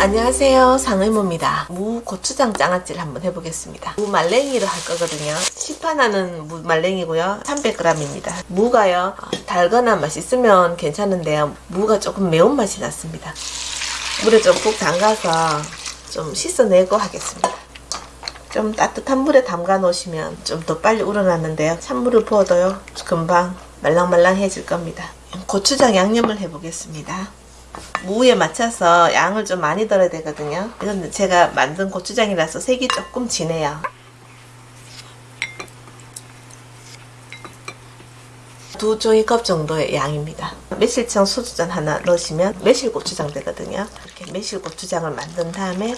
안녕하세요. 상의모입니다. 무 고추장 장아찌를 한번 해보겠습니다. 무 말랭이로 할 거거든요. 시판하는 무 말랭이고요. 300g입니다. 무가요. 달거나 맛있으면 괜찮은데요. 무가 조금 매운맛이 났습니다. 물에 좀 푹 담가서 좀 씻어내고 하겠습니다. 좀 따뜻한 물에 담가 놓으시면 좀 더 빨리 우러나는데요. 찬물을 부어도요. 금방 말랑말랑해질 겁니다. 고추장 양념을 해보겠습니다 무에 맞춰서 양을 좀 많이 덜어야 되거든요. 이건 제가 만든 고추장이라서 색이 조금 진해요. 두 종이컵 정도의 양입니다. 매실청 소주잔 하나 넣으시면 매실고추장 되거든요. 이렇게 매실고추장을 만든 다음에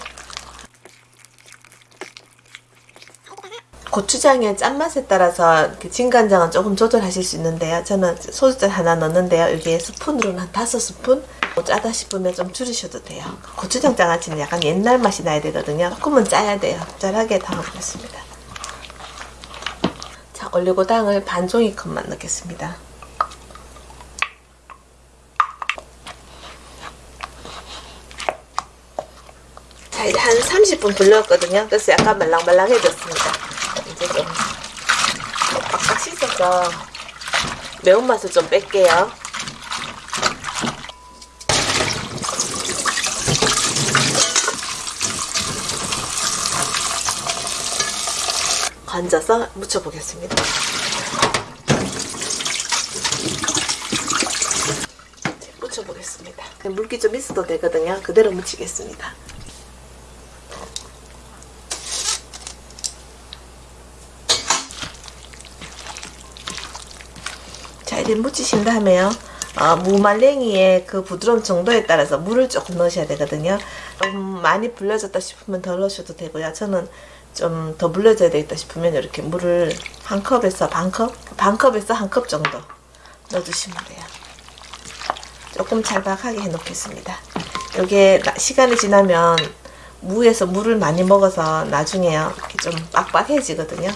고추장의 짠맛에 따라서 진간장은 조금 조절하실 수 있는데요. 저는 소주잔 하나 넣는데요. 여기에 스푼으로는 한 5스푼 뭐 짜다 싶으면 좀 줄이셔도 돼요. 고추장 장아찌는 약간 옛날 맛이 나야 되거든요. 조금은 짜야 돼요. 짤하게 담아보겠습니다. 자, 올리고당을 반 종이컵만 넣겠습니다. 자, 이제 한 30분 불렸거든요. 그래서 약간 말랑말랑해졌습니다. 이제 좀 빡빡 씻어서 매운맛을 좀 뺄게요. 건져서 묻혀보겠습니다. 묻혀보겠습니다. 물기 좀 있어도 되거든요. 그대로 묻히겠습니다. 자 이제 묻히신 다음에요 어, 무말랭이의 그 부드러운 정도에 따라서 물을 조금 넣으셔야 되거든요 좀 많이 불려졌다 싶으면 덜 넣으셔도 되고요. 저는 좀 더 불려져야 되겠다 싶으면 이렇게 물을 한 컵에서 반 컵? 반 컵에서 한 컵 정도 넣어주시면 돼요. 조금 찰박하게 해 놓겠습니다. 이게 시간이 지나면 무에서 물을 많이 먹어서 나중에요. 좀 빡빡해지거든요.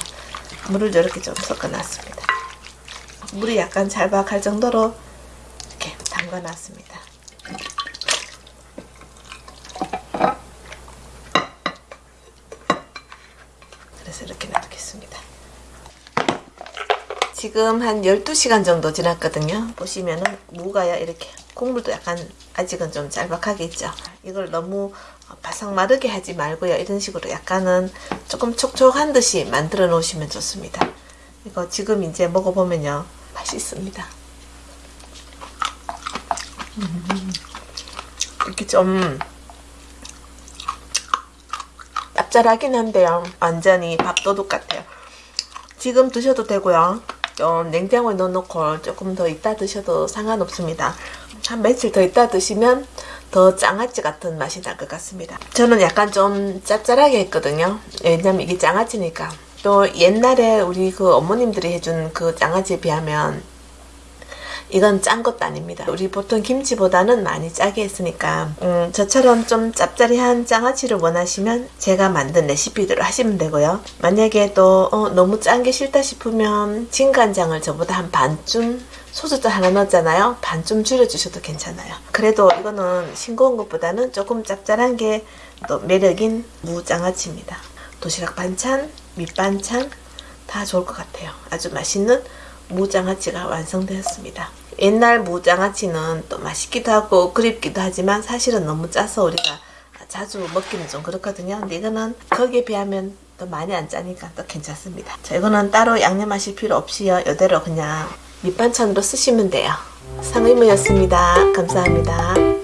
물을 이렇게 좀 섞어 놨습니다. 물이 약간 잘박할 정도로 이렇게 담가 놨습니다. 그래서 이렇게 놔두겠습니다. 지금 한 12시간 정도 지났거든요. 보시면은 무가요 이렇게 국물도 약간 아직은 좀 짤박하게 있죠. 이걸 너무 바삭 마르게 하지 말고요. 이런 식으로 약간은 조금 촉촉한 듯이 만들어 놓으시면 좋습니다. 이거 지금 이제 먹어보면요. 맛있습니다. 음, 이렇게 좀 짭짤하긴 한데요. 완전히 밥도둑 같아요. 지금 드셔도 되고요. 좀 냉장고에 넣어놓고 조금 더 이따 드셔도 상관없습니다. 한 며칠 더 이따 드시면 더 장아찌 같은 맛이 날 것 같습니다. 저는 약간 좀 짭짤하게 했거든요. 왜냐면 이게 장아찌니까. 또 옛날에 우리 그 어머님들이 해준 그 장아찌에 비하면 이건 짠 것도 아닙니다. 우리 보통 김치보다는 많이 짜게 했으니까 음, 저처럼 좀 짭짜리한 장아찌를 원하시면 제가 만든 레시피대로 하시면 되고요. 만약에 또 어, 너무 짠 게 싫다 싶으면 진간장을 저보다 한 반쯤 소주도 하나 넣었잖아요. 반쯤 줄여주셔도 괜찮아요. 그래도 이거는 싱거운 것보다는 조금 짭짤한 게 또 매력인 무장아찌입니다. 도시락 반찬, 밑반찬 다 좋을 것 같아요. 아주 맛있는 무장아찌가 완성되었습니다. 옛날 무장아찌는 또 맛있기도 하고 그립기도 하지만 사실은 너무 짜서 우리가 자주 먹기는 좀 그렇거든요. 근데 이거는 거기에 비하면 또 많이 안 짜니까 또 괜찮습니다. 자, 이거는 따로 양념하실 필요 없이요. 이대로 그냥 밑반찬으로 쓰시면 돼요. 상의무였습니다. 감사합니다.